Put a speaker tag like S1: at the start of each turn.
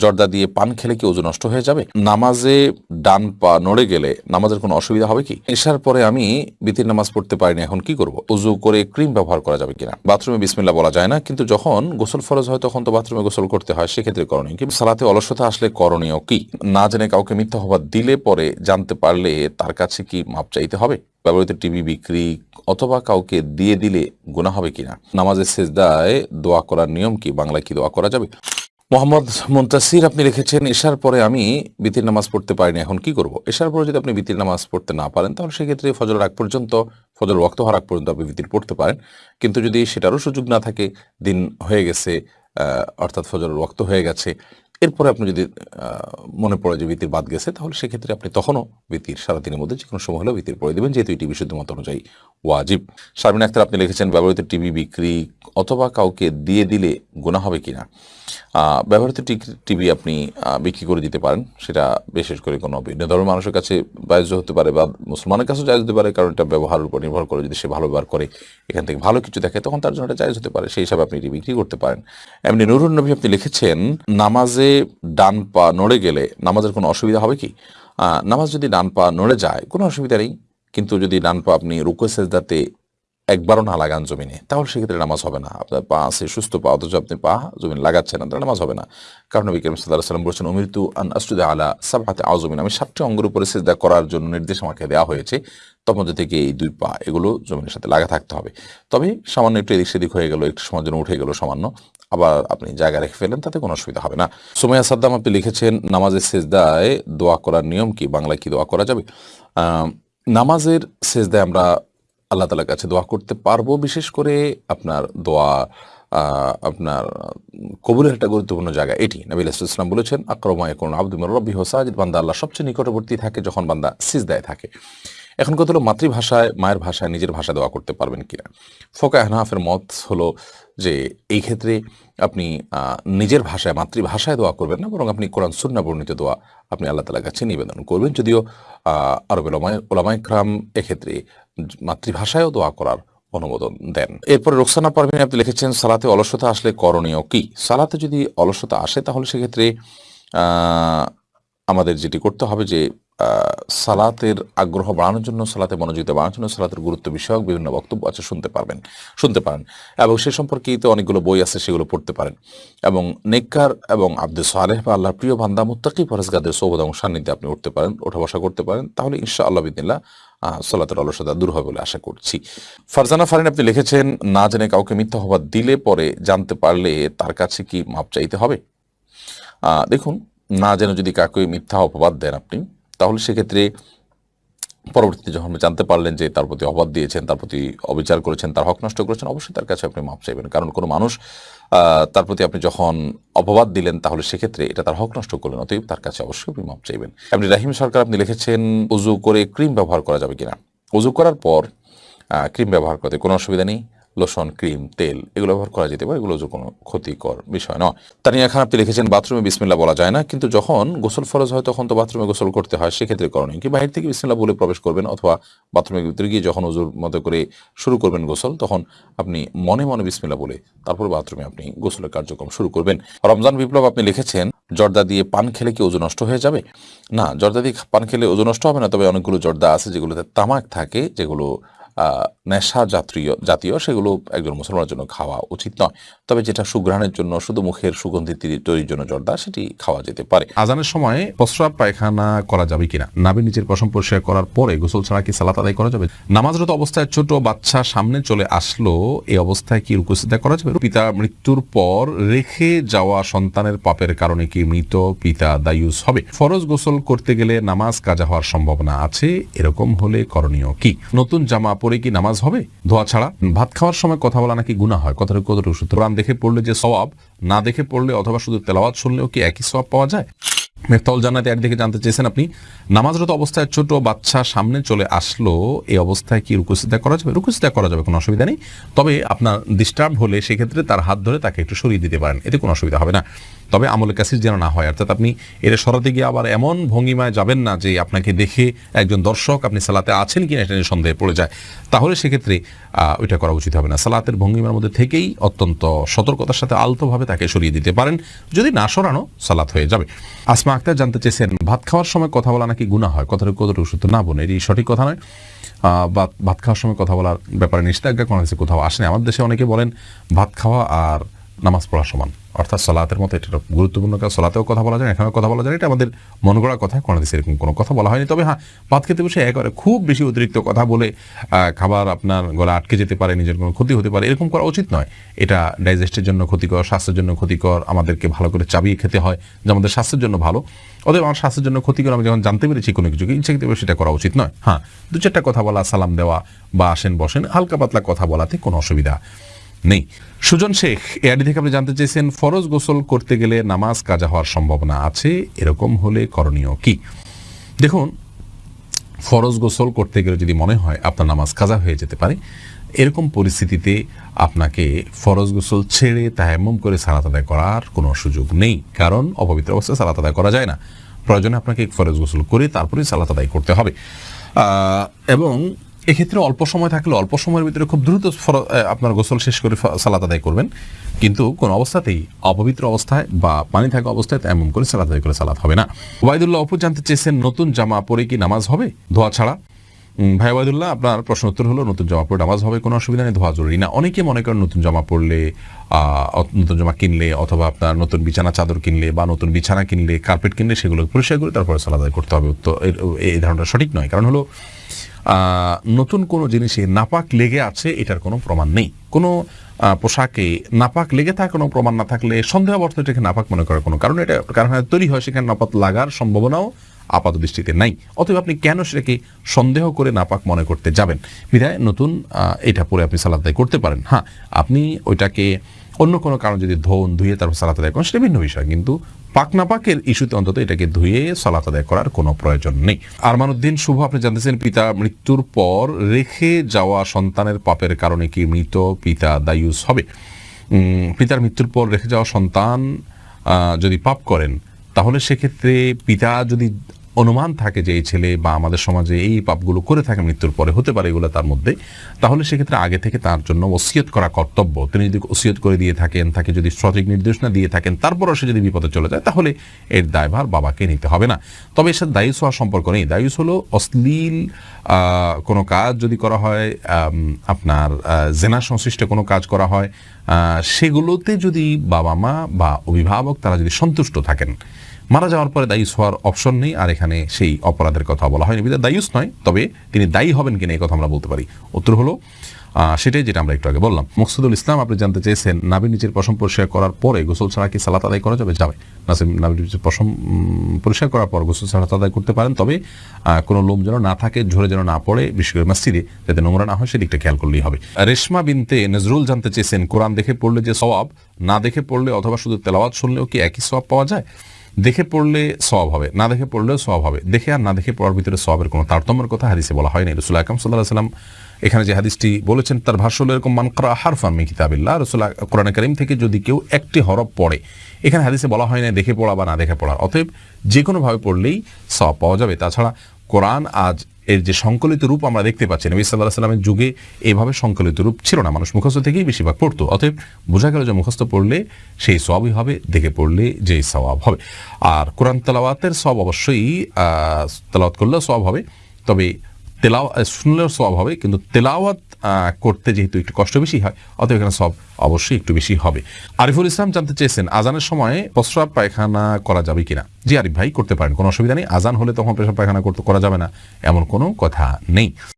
S1: জর্দা দিয়ে পান খেলে কি ওজু নষ্ট হয়ে যাবে? নামাজে ডান পা নড়ে গেলে নামাজের কোনো অসুবিধা হবে কি? এসার পরে আমি বিতির নামাজ পড়তে পারিনি, এখন কি করব? উজু করে ক্রিম ব্যবহার করা যাবে কিনা? বাথরুমে বিসমিল্লা বলা যায় না, কিন্তু যখন গোসল ফরজ হয় তখন তো বাথরুমে গোসল করতে হয়, সেক্ষেত্রে করণীয় কিন্তু সালাতে অলসতা আসলে করণীয় কি? না জেনে কাউকে মিথ্যা হবার দিলে পরে জানতে পারলে তার কাছে কি মাপ চাইতে হবে? ব্যবহৃত টিভি বিক্রি অথবা কাউকে দিয়ে দিলে গুণা হবে কিনা? নামাজের শেষদায় দোয়া করার নিয়ম কি? বাংলায় কি দোয়া করা যাবে? মোহাম্মদ মুন্তাসির আপনি লিখেছেন এশার পরে আমি বিতির নামাজ পড়তে পারিনি, এখন কি করব? এশার পরে যদি আপনি বিতির নামাজ পড়তে না পারেন, তাহলে সেক্ষেত্রে ফজল আগ পর্যন্ত ফজল রক্ত হওয়ার আগ পর্যন্ত আপনি বিতির পড়তে পারেন। কিন্তু যদি সেটারও সুযোগ না থাকে, দিন হয়ে গেছে অর্থাৎ ফজল রক্ত হয়ে গেছে এরপরে আপনি যদি মনে পড়ে যে বিতির বাদ গেছে তাহলে সেক্ষেত্রে আপনি তখনও বিতির সারাদিনের মধ্যে যে কোনো সময় হলেও বিতির পড়ে দেবেন যেহেতু এটি বিশুদ্ধ মত অনুযায়ী ওয়াজিব। শারমিন আক্তার আপনি লিখেছেন ব্যবহৃত টিভি বিক্রি অথবা কাউকে দিয়ে দিলে গুণা হবে কিনা? আহ, ব্যবহৃত টিভি আপনি বিক্রি করে দিতে পারেন সেটা বিশেষ করে কোনো ভিন্ন ধর্মের মানুষের কাছে জায়জ হতে পারে বা মুসলমানের কাছেও জায়জ হতে পারে কারণ এটা ব্যবহারের উপর নির্ভর করে যদি সে ভালো ব্যবহার করে এখান থেকে ভালো কিছু দেখে তখন তার জন্য এটা জায়জ হতে পারে সেই হিসাবে আপনি এটি বিক্রি করতে পারেন। এমনি নুরুন নবী আপনি লিখেছেন নামাজে ডান পা নড়ে গেলে নামাজের কোনো অসুবিধা হবে কি? নামাজ যদি ডান পা নড়ে যায়, কোনো অসুবিধা নেই। কিন্তু যদি ডান পা আপনি রুকো সেজদাতে একবারও না লাগান জমিনে, তাহলে সেক্ষেত্রে নামাজ হবে না। আপনার পা আছে সুস্থ পা, অথচ আপনি পা জমিন লাগাচ্ছেন না, তাহলে নামাজ হবে না। কারণ নবী করিম সাল্লাহ সাল্লাম বলছেন অমৃত্যু আন আসুদা আলা সাবহাতে আজমিন আমি সাতটি অঙ্গের উপরে সেজদা করার জন্য নির্দেশ আমাকে দেওয়া হয়েছে। তার মধ্যে থেকে এই দুই পা, এগুলো জমিনের সাথে লাগা থাকতে হবে। তবে সামান্য একটু এদিক সেদিক হয়ে গেল, একটু সময় জন্য উঠে গেল সামান্য। আবার আপনি জায়গা রেখে ফেলেন তাতে কোনো অসুবিধা হবে না। সুমাইয়া সাদ্দাম আপনি লিখেছেন নামাজের সেজদায় দোয়া করার নিয়ম কি? বাংলায় কি দোয়া করা যাবে? নামাজের সেজদায় আমরা আল্লাহ তালার কাছে দোয়া করতে পারব, বিশেষ করে আপনার দোয়া আপনার কবুলের একটা গুরুত্বপূর্ণ জায়গা এটি। নবী ইসলাম বলেছেন আক্রমায় কোন আব্দুল রব্বি হোসাজিদ বান্দা আল্লাহ সবচেয়ে নিকটবর্তী থাকে যখন বান্দা সিজদায় থাকে। এখন কত হলো, মাতৃভাষায়, মায়ের ভাষায়, নিজের ভাষায় দোয়া করতে পারবেন কিনা? ফোকা হানাফের মত হলো যে এই ক্ষেত্রে আপনি নিজের ভাষায়, মাতৃভাষায় দোয়া করবেন না, বরং আপনি কোরআন, সুন্না বর্ণিত দোয়া আপনি আল্লাহ তালার কাছে নিবেদন করবেন। যদিও আরবের ওলামাইক্রাম এক্ষেত্রে মাতৃভাষায়ও দোয়া করার অনুমোদন দেন। এরপরে রোকসানা পারভিন আপনি লিখেছেন, সালাতে অলসতা আসলে করণীয় কি? সালাতে যদি অলসতা আসে, তাহলে সেক্ষেত্রে আমাদের যেটি করতে হবে যে সালাতের আগ্রহ বাড়ানোর জন্য, সালাতে মনোযোগিতা বাড়ানোর জন্য, সালাতের গুরুত্ব বিষয়ক বিভিন্ন বক্তব্য আছে, শুনতে পারবেন, শুনতে পারেন। এবং সে সম্পর্কিত অনেকগুলো বই আছে, সেগুলো পড়তে পারেন। এবং নেককার এবং আব্দুল সালেহ বা আল্লাহর প্রিয় বান্দা, মুত্তাকি ফরেজগাদের সৌবদ এবং সান্নিধ্যে আপনি উঠতে পারেন, ওঠা বসা করতে পারেন। তাহলে ইনশা আল্লাহ বিদিল্লা সলাতের অলসতা দূর হবে বলে আশা করছি। ফারজানা ফারিন, আপনি লিখেছেন, না জেনে কাউকে মিথ্যা হবার দিলে পরে জানতে পারলে তার কাছে কি মাপ চাইতে হবে? দেখুন, না জেনে যদি কাউকে মিথ্যা অপবাদ দেন আপনি তাহলে সেক্ষেত্রে পরবর্তীতে যখন জানতে পারলেন যে তার প্রতি অবাদ দিয়েছেন, তার প্রতি অবিচার করেছেন, তার হক নষ্ট করেছেন, অবশ্যই তার কাছে আপনি মাপ চাইবেন। কারণ কোনো মানুষ তার প্রতি আপনি যখন অপবাদ দিলেন, তাহলে সেক্ষেত্রে এটা তার হক নষ্ট করলেন, অতএব তার কাছে অবশ্যই আপনি মাপ চাইবেন। আপনি রাহিম সরকার, আপনি লিখেছেন, উজু করে ক্রিম ব্যবহার করা যাবে কিনা? উজু করার পর ক্রিম ব্যবহার করতে কোনো অসুবিধা নেই। লোশন, ক্রিম, তেল এগুলো ব্যবহার করা যেতে পারে, এগুলো যে কোনো ক্ষতিকর বিষয় নয়। তানিয়া খান, আপনি লিখেছেন, বাথরুমে বিসমিল্লা বলা যায় না। কিন্তু যখন গোসল ফরজ হয়, তখন তো বাথরুমে গোসল করতে হয়, সেক্ষেত্রে করণীয় কি? বাহির থেকে বিসমিল্লা বলে প্রবেশ করবেন অথবা বাথরুমের ভিতরে গিয়ে যখন উজুর মতো করে শুরু করবেন গোসল, তখন আপনি মনে মনে বিসমিল্লা বলে তারপর বাথরুমে আপনি গোসলের কার্যক্রম শুরু করবেন। রমজান বিপ্লব, আপনি লিখেছেন, জর্দা দিয়ে পান খেলে কি ওজন নষ্ট হয়ে যাবে? না, জর্দা দিয়ে পান খেলে ওজন নষ্ট হবে না, তবে অনেকগুলো জর্দা আছে যেগুলোতে তামাক থাকে, যেগুলো নেশা জাতীয় জাতীয় সেগুলো একজন মুসলমানের জন্য খাওয়া উচিত নয়। তবে যেটা সুঘ্রাণের জন্য, শুধু মুখের সুগন্ধি তৈরির জন্য জর্দা, সেটি খাওয়া যেতে পারে।
S2: আজানের সময় প্রস্রাব পায়খানা করা যাবে কিনা? নাভি নিচের পশম পরিষ্কার করার পরে গোসল ছাড়া কি সালাত আদায় করা যাবে? নামাজরত অবস্থায় ছোট বাচ্চা সামনে চলে আসলো এই অবস্থায় কি রুকুসিদা করা যাবে? পিতা মৃত্যুর পর রেখে যাওয়া সন্তানের পাপের কারণে কি মৃত পিতা দায়ুস হবে? ফরজ গোসল করতে গেলে নামাজ কাজা হওয়ার সম্ভাবনা আছে, এরকম হলে করণীয় কি? নতুন জামা পরে কি নামাজ হবে? ধোয়া ছাড়া? ভাত খাওয়ার সময় কথা বলা নাকি গুণা হয়? কতটুকু কতটুকু কোরআন দেখে পড়লে যে সবাব না দেখে পড়লে অথবা শুধু তেলাওয়াত শুনলেও কি একই সবাব পাওয়া যায়? মেফতাউল এর একদিকে জানতে চেয়েছেন আপনি, নামাজরত অবস্থায় ছোট বাচ্চা সামনে চলে আসলো, এই অবস্থায় কি রুকুসিদা করা যাবে? রুকুসিদা করা যাবে, কোনো অসুবিধা নেই। তবে আপনার ডিস্টার্ব হলে সেক্ষেত্রে তার হাত ধরে তাকে একটু সরিয়ে দিতে পারেন, এতে কোনো অসুবিধা হবে না। তবে আমলে কাসির যেন না হয়। অর্থাৎ আপনি এর সরাতে গিয়ে আবার এমন ভঙ্গিমায় যাবেন না যে আপনাকে দেখে একজন দর্শক আপনি সালাতে আছেন কিনা এটা নিয়ে সন্দেহে পড়ে যায়। তাহলে সেক্ষেত্রে ওইটা করা উচিত হবে না। সালাতের ভঙ্গিমার মধ্যে থেকেই অত্যন্ত সতর্কতার সাথে আলতোভাবে তাকে সরিয়ে দিতে পারেন। যদি না সরানো সালাত হয়ে যাবে। আসমা আক্তার জানতে চেয়েছেন ভাত খাওয়ার সময় কথা বলা নাকি গুণা হয়? কথাটা কতটুকু সত্য না বোন এটি সঠিক কথা নয়। আহ, ভাত খাওয়ার সময় কথা বলার ব্যাপারে নিষেধাজ্ঞা কোনো কোথাও আসেনি। আমাদের দেশে অনেকে বলেন ভাত খাওয়া আর নামাজ পড়া সমান। অর্থাৎ সলাতের মতো, এটা গুরুত্বপূর্ণ কাজ সলাতেও কথা বলা যায়, এখানেও কথা বলা যায় এটা আমাদের মন গড়া কথা কোনো দেশে এরকম কোনো কথা বলা হয়নি। তবে হ্যাঁ ভাত খেতে বসে একবারে খুব বেশি অতিরিক্ত কথা বলে খাবার আপনার গলা আটকে যেতে পারে, নিজের কোনো ক্ষতি হতে পারে, এরকম করা উচিত নয়। এটা ডাইজেস্টের জন্য ক্ষতিকর, স্বাস্থ্যের জন্য ক্ষতিকর, আমাদেরকে ভালো করে চাবিয়ে খেতে হয়, যে আমাদের স্বাস্থ্যের জন্য ভালো। অতএব আমার স্বাস্থ্যের জন্য ক্ষতিকর, আমি যখন জানতে পেরেছি কোনো কিছুকে ইচ্ছাকৃত সেটা করা উচিত নয়। হ্যাঁ দু চারটা কথা বলা, সালাম দেওয়া বা আসেন বসেন, হালকা পাতলা কথা বলাতে কোনো অসুবিধা নেই। সুজন শেখ এআডি থেকে আপনি জানতে চেয়েছেন, ফরজ গোসল করতে গেলে নামাজ কাজা হওয়ার সম্ভাবনা আছে, এরকম হলে করণীয় কি? দেখুন, ফরজ গোসল করতে গেলে যদি মনে হয় আপনার নামাজ কাজা হয়ে যেতে পারে, এরকম পরিস্থিতিতে আপনাকে ফরজ গোসল ছেড়ে তায়াম্মুম করে সালাত আদায় করার কোনো সুযোগ নেই। কারণ অপবিত্র অবস্থায় সালাত আদায় করা যায় না। প্রয়োজনে আপনাকে ফরজ গোসল করে তারপরেই সালাত আদায় করতে হবে। এবং এক্ষেত্রে অল্প সময় থাকলে অল্প সময়ের ভিতরে খুব দ্রুত আপনার গোসল শেষ করে সালাত আদায় করবেন। কিন্তু কোন অবস্থাতেই অপবিত্র অবস্থায় বা পানি থাকা অবস্থায় এমন করে সালাত আদায় করে সালাত হবে না। ওবায়দুল্লাহ, অপু জানতে চেয়েছেন, নতুন জামা পরে কি নামাজ হবে? ধোয়া ছাড়া। ভাই ওবায়দুল্লাহ, আপনার প্রশ্ন উত্তর হলো, নতুন জামা পরে নামাজ হবে কোনো অসুবিধা নেই, ধোয়া জরুরি না। অনেকে মনে করেন নতুন জামা পরলে নতুন জামা কিনলে অথবা আপনার নতুন বিছানা, চাদর কিনলে বা নতুন বিছানা কিনলে, কার্পেট কিনলে সেগুলো পরিষ্কার করে তারপরে সালাদ করতে হবে। উত্তর এই ধারণাটা সঠিক নয়। কারণ হলো নতুন কোনো জিনিসে নাপাক লেগে আছে, এটার কোনো প্রমাণ নেই। কোনো পোশাকে নাপাক লেগে থাকার কোনো প্রমাণ না থাকলে সন্দেহাবর্ত এটাকে নাপাক মনে করার কোনো কারণ এটা কারখানায় তৈরি হয়, সেখানে নাপাক লাগার সম্ভাবনাও আপাত দৃষ্টিতে নাই। অতএব আপনি কেন সেটাকে সন্দেহ করে নাপাক মনে করতে যাবেন? বিধায় নতুন এটা পরে আপনি সালাদ আদায় করতে পারেন। হ্যাঁ আপনি ওইটাকে অন্য কোনো কারণ যদি ধোন ধুয়ে তারপর সালাত আদায় করেন, সেটা ভিন্ন বিষয়। কিন্তু পাক না পাকের ইস্যুতে অন্তত এটাকে ধুয়ে সালাত আদায় করার কোনো প্রয়োজন নেই। আরমানুদ্দিন, শুভ, আপনি জানতেছেন পিতা মৃত্যুর পর রেখে যাওয়া সন্তানের পাপের কারণে কি মৃত পিতা দায়ুস হবে? পিতার মৃত্যুর পর রেখে যাওয়া সন্তান যদি পাপ করেন তাহলে সেক্ষেত্রে পিতা যদি অনুমান থাকে যে এই ছেলে বা আমাদের সমাজে এই পাপগুলো করে থাকে, মৃত্যুর পরে হতে পারে এগুলো তার মধ্যে। তাহলে সেক্ষেত্রে আগে থেকে তার জন্য ওসিয়ত করা কর্তব্য। তিনি যদি ওসিয়ত করে দিয়ে থাকেন, তাকে যদি সঠিক নির্দেশনা দিয়ে থাকেন, তারপরও সে যদি বিপদে চলে যায়, তাহলে এর দায়ভার বাবাকে নিতে হবে না। তবে এর সাথে দায়ুস হওয়ার সম্পর্ক নেই। দায়ুস হলো অশ্লীল কোনো কাজ যদি করা হয় আপনার জেনা সংশ্লিষ্ট কোনো কাজ করা হয় সেগুলোতে যদি বাবা মা বা অভিভাবক তারা যদি সন্তুষ্ট থাকেন মারা যাওয়ার পরে দায়ুস হওয়ার অপশন নেই আর এখানে সেই অপরাধের কথা বলা হয়নি। বিধায় দায়ুস নয় তবে তিনি দায়ী হবেন কিনা এই কথা আমরা বলতে পারি। উত্তর হলো সেটাই যেটা আমরা একটু আগে বললাম। মকসুদুল ইসলাম আপনি জানতে চেয়েছেন নাবির নিচের পশম পরিষ্কার করার পরে গোসল ছাড়া কি সালাত আদায় করা যাবে? যাবে। নাবির নিচের উম, পরিষ্কার করার পর গোসল ছাড়া আদায় করতে পারেন তবে কোনো লোম যেন না থাকে ঝরে যেন না পড়ে বিশেষ করে মসজিদে যাতে নোংরা না হয় সেদিকটা খেয়াল করলেই হবে। রেশমা বিনতে নজরুল জানতে চেয়েছেন কোরআন দেখে পড়লে যে সওয়াব না দেখে পড়লে অথবা শুধু তেলাওয়াত শুনলেও কি একই সওয়াব পাওয়া যায়? দেখে পড়লে সব হবে, না দেখে পড়লেও সব হবে। দেখে আর না দেখে পড়ার ভিতরে সবের কোনো তারতম্যের কথা হাদিসে বলা হয়নি রসুল আকরম সাল্লাহ সাল্লাম এখানে যে হাদিসটি বলেছেন, তার ভাষ্য হলো এরকম মানকরা হার ফার্মি কিতাবিল্লাহ রসুল কোরআন করিম থেকে যদি কেউ একটি হরফ পড়ে, এখানে হাদিসে বলা হয় না দেখে পড়া বা না দেখে পড়া। অতএব যে কোনোভাবে পড়লেই সব পাওয়া যাবে। তাছাড়া কোরআন আজ এর যে সংকলিত রূপ আমরা দেখতে পাচ্ছি, নবী সাল্লাহ সাল্লামের যুগে এইভাবে সংকলিত রূপ ছিল না। মানুষ মুখস্থ থেকেই বেশিরভাগ পড়তো, অতএব বোঝা গেল যে মুখস্থ পড়লে সেই সবই হবে, দেখে পড়লে যে সওয়াব হবে। আর কোরআন তালাওয়াতের সব অবশ্যই তালাওয়াত করলে সব হবে, তবে তেলাও শুনলেও সব হবে, কিন্তু তেলাওয়াত করতে যেহেতু একটু কষ্ট বেশি হয়, অতএব এখানে সব অবশ্যই একটু বেশি হবে। আরিফুল ইসলাম জানতে চেয়েছেন, আজানের সময় প্রস্রাব পায়খানা করা যাবে কিনা? জি আরিফ ভাই, করতে পারেন, কোনো অসুবিধা নেই, আজান হলে তখন প্রস্রাব পায়খানা করতে করা যাবে না, এমন কোনো কথা নেই।